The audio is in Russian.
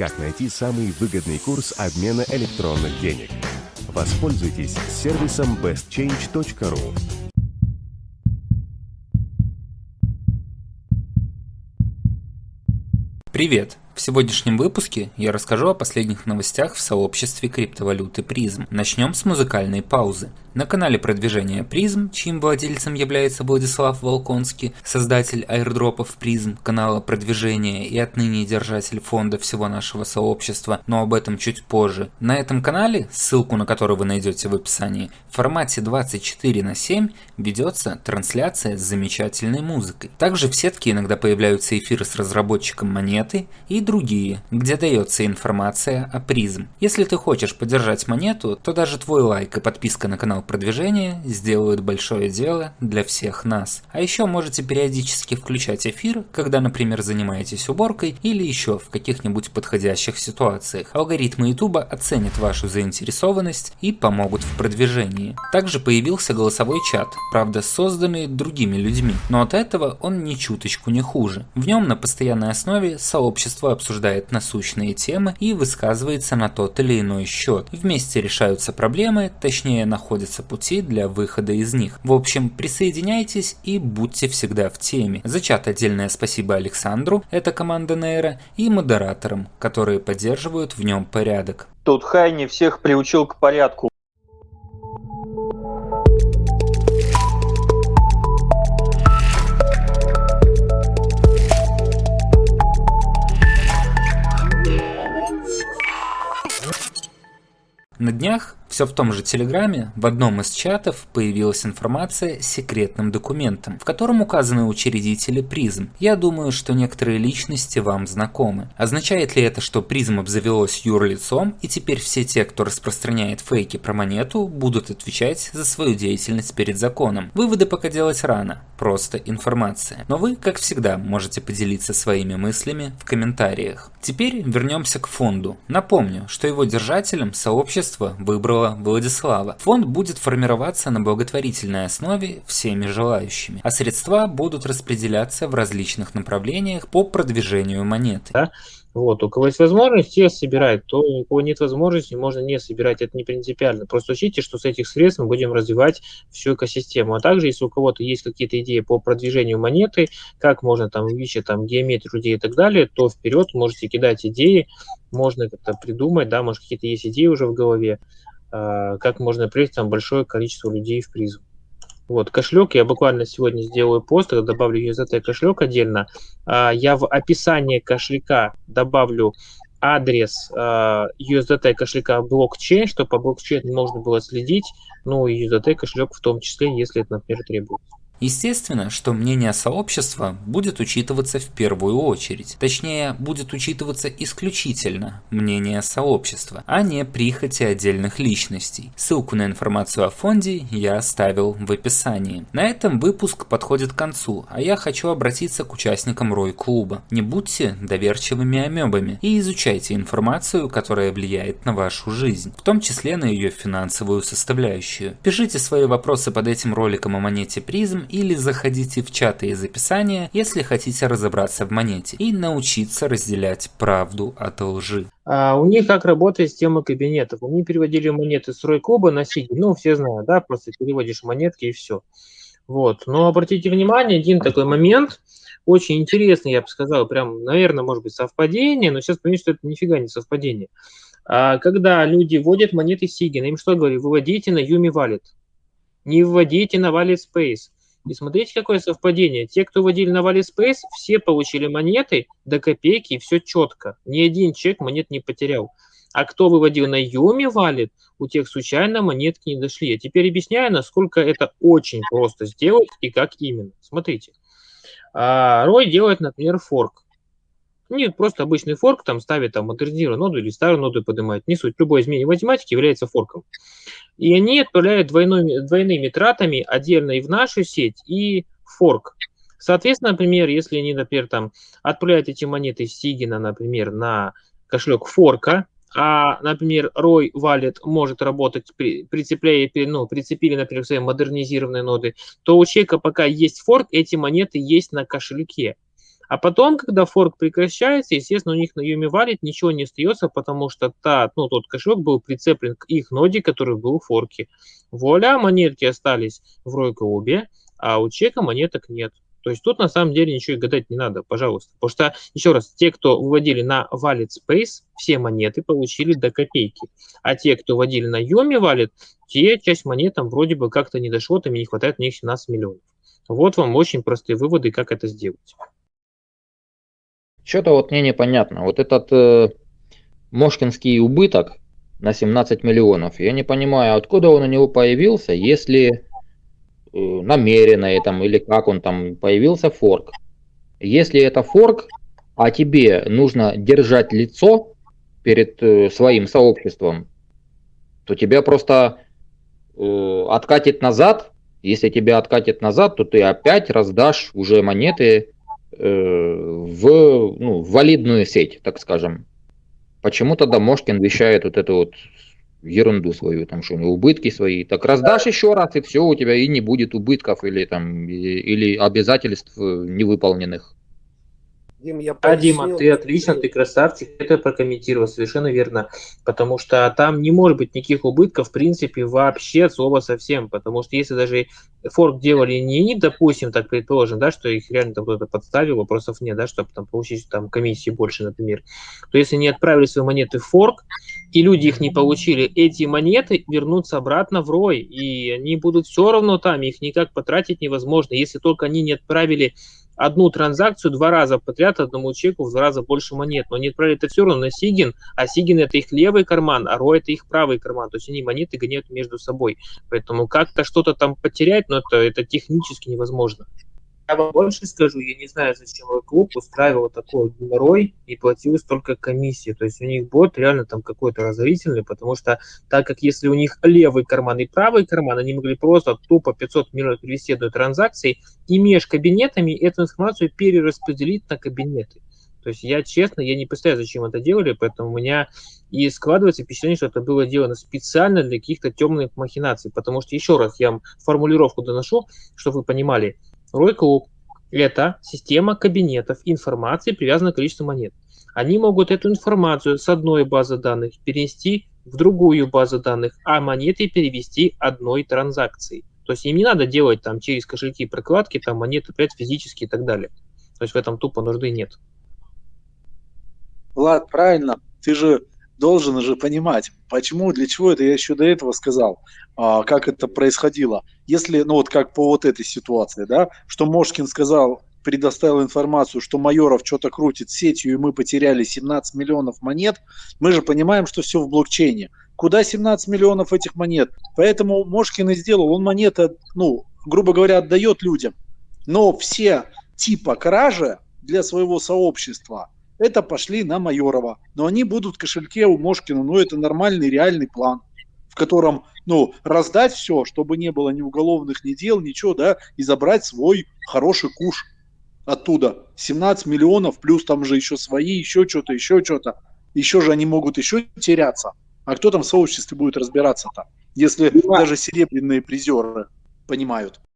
как найти самый выгодный курс обмена электронных денег. Воспользуйтесь сервисом bestchange.ru. Привет! В сегодняшнем выпуске я расскажу о последних новостях в сообществе криптовалюты Призм. Начнем с музыкальной паузы. На канале продвижения Призм, чьим владельцем является Владислав Волконский, создатель аирдропов Призм, канала продвижения и отныне держатель фонда всего нашего сообщества, но об этом чуть позже. На этом канале, ссылку на который вы найдете в описании, в формате 24 на 7 ведется трансляция с замечательной музыкой. Также в сетке иногда появляются эфиры с разработчиком монеты и другие, где дается информация о Призм. Если ты хочешь поддержать монету, то даже твой лайк и подписка на канал продвижения сделают большое дело для всех нас. А еще можете периодически включать эфир, когда, например, занимаетесь уборкой или еще в каких-нибудь подходящих ситуациях. Алгоритмы YouTube оценят вашу заинтересованность и помогут в продвижении. Также появился голосовой чат, правда созданный другими людьми, но от этого он ни чуточку не хуже. В нем на постоянной основе сообщество обсуждает насущные темы и высказывается на тот или иной счет. Вместе решаются проблемы, точнее находят находятся пути для выхода из них. В общем, присоединяйтесь и будьте всегда в теме. За чат отдельное спасибо Александру, это команда Нейра, и модераторам, которые поддерживают в нем порядок. Тут Хайни всех приучил к порядку. Все в том же Телеграме в одном из чатов появилась информация с секретным документом, в котором указаны учредители призм. Я думаю, что некоторые личности вам знакомы. Означает ли это, что призм обзавелось юрлицом и теперь все те, кто распространяет фейки про монету, будут отвечать за свою деятельность перед законом? Выводы пока делать рано, просто информация. Но вы, как всегда, можете поделиться своими мыслями в комментариях. Теперь вернемся к фонду. Напомню, что его держателем сообщество выбрало Владислава. Фонд будет формироваться на благотворительной основе всеми желающими, а средства будут распределяться в различных направлениях по продвижению монеты. Да? Вот, у кого есть возможность, те собирают, то у кого нет возможности, можно не собирать, это не принципиально. Просто учите, что с этих средств мы будем развивать всю экосистему. А также, если у кого-то есть какие-то идеи по продвижению монеты, как можно там увеличить там геометрию людей и так далее, то вперед можете кидать идеи, можно как-то придумать, да, может какие-то есть идеи уже в голове, как можно привлечь там большое количество людей в призм. Вот, кошелек, я буквально сегодня сделаю пост, добавлю USDT кошелек отдельно. А, я в описании кошелька добавлю адрес USDT а, кошелька блокчейн, чтобы по блокчейну можно было следить, ну и USDT кошелек в том числе, если это, например, требуется. Естественно, что мнение сообщества будет учитываться в первую очередь, точнее, будет учитываться исключительно мнение сообщества, а не прихоти отдельных личностей. Ссылку на информацию о фонде я оставил в описании. На этом выпуск подходит к концу, а я хочу обратиться к участникам Рой-клуба. Не будьте доверчивыми амебами и изучайте информацию, которая влияет на вашу жизнь, в том числе на ее финансовую составляющую. Пишите свои вопросы под этим роликом о монете призм или заходите в чаты из описания, если хотите разобраться в монете и научиться разделять правду от лжи. А у них как работает система кабинетов. Они переводили монеты с Рой-клуба на Сиги. Ну, все знают, да, просто переводишь монетки и все. Вот. Но обратите внимание, один такой момент, очень интересный, я бы сказал, прям, наверное, может быть, совпадение, но сейчас понимаете, что это нифига не совпадение. А когда люди вводят монеты Сигина, им что говорю, выводите на Юми Wallet, не вводите на Wallet Space. И смотрите, какое совпадение. Те, кто вводили на Space, все получили монеты до копейки, и все четко. Ни один человек монет не потерял. А кто выводил на Юми валит, у тех случайно монетки не дошли. Я теперь объясняю, насколько это очень просто сделать и как именно. Смотрите. А, Рой делает, например, форк. Нет, просто обычный форк, там ставит там модернизированную ноду или старую ноду поднимает. Не суть, любое изменение математики является форком. И они отправляют двойной, двойными тратами отдельно и в нашу сеть, и форк. Соответственно, например, если они, например, там отправляют эти монеты Сигина, например, на кошелек форка, а, например, Рой Wallet может работать, при, прицепляя, ну, прицепили, например, свои модернизированные ноды, то у человека пока есть форк, эти монеты есть на кошельке. А потом, когда форк прекращается, естественно, у них на Юме валит ничего не остается, потому что та, ну, тот кошелек был прицеплен к их ноде, который был в форке. Вуаля, монетки остались в Ройкоубе, а у чека монеток нет. То есть тут на самом деле ничего и гадать не надо, пожалуйста. Потому что, еще раз, те, кто выводили на Wallet Space, все монеты получили до копейки. А те, кто вводили на Yomi Wallet, те часть монет вроде бы как-то не дошло, там и не хватает на них 17 миллионов. Вот вам очень простые выводы, как это сделать. Что-то вот мне непонятно. Вот этот э, Мошкинский убыток на 17 миллионов, я не понимаю, откуда он у него появился, если Э, намеренно там, или как он там появился форк. Если это форк, а тебе нужно держать лицо перед э, своим сообществом, то тебя просто э, откатит назад. Если тебя откатит назад, то ты опять раздашь уже монеты в, ну, валидную сеть, так скажем. Почему тогда Мошкин вещает вот эту вот ерунду свою, там что, убытки свои. Так раздашь еще раз, и все, у тебя и не будет убытков или там или обязательств э, невыполненных. Дим, я а, Дима, ты отлично, ты красавчик, это прокомментировал совершенно верно, потому что там не может быть никаких убытков, в принципе, вообще от слова совсем, потому что если даже форк делали не они, допустим, так предположим, да, что их реально там кто-то подставил, вопросов нет, да, чтобы там получить там комиссии больше, например, то если не отправили свои монеты в форк, и люди их не получили, эти монеты вернутся обратно в рой, и они будут все равно там, их никак потратить невозможно, если только они не отправили одну транзакцию два раза подряд одному чеку в два раза больше монет. Но они отправили это все равно на Сигин, а Сигин это их левый карман, а Ро это их правый карман. То есть они монеты гоняют между собой. Поэтому как-то что-то там потерять, но это, это технически невозможно. Я вам больше скажу, я не знаю, зачем мой клуб устраивал такой геморрой и платил столько комиссии. То есть у них бот реально там какой-то разорительный, потому что так как если у них левый карман и правый карман, они могли просто тупо 500 миллионов перевести одной транзакции и между кабинетами эту информацию перераспределить на кабинеты. То есть я честно, я не представляю, зачем это делали, поэтому у меня и складывается впечатление, что это было сделано специально для каких-то темных махинаций. Потому что, еще раз, я вам формулировку доношу, чтобы вы понимали – Рой-клуб – это система кабинетов информации, привязанная к количеству монет. Они могут эту информацию с одной базы данных перенести в другую базу данных, а монеты перевести одной транзакцией. То есть им не надо делать там через кошельки прокладки, там монеты опять физически и так далее. То есть в этом тупо нужды нет. Влад, правильно. Ты же должен же понимать, почему, для чего это я еще до этого сказал, а, как это происходило. Если, ну вот как по вот этой ситуации, да, что Мошкин сказал, предоставил информацию, что Майоров что-то крутит сетью, и мы потеряли 17 миллионов монет, мы же понимаем, что все в блокчейне. Куда 17 миллионов этих монет? Поэтому Мошкин и сделал, он монеты, ну, грубо говоря, отдает людям. Но все типа кражи для своего сообщества – это пошли на Майорова. Но они будут в кошельке у Мошкина, ну это нормальный реальный план, в котором, ну, раздать все, чтобы не было ни уголовных, ни дел, ничего, да, и забрать свой хороший куш оттуда. 17 миллионов, плюс там же еще свои, еще что-то, еще что-то. Еще же они могут еще теряться. А кто там в сообществе будет разбираться-то, если даже серебряные призеры понимают?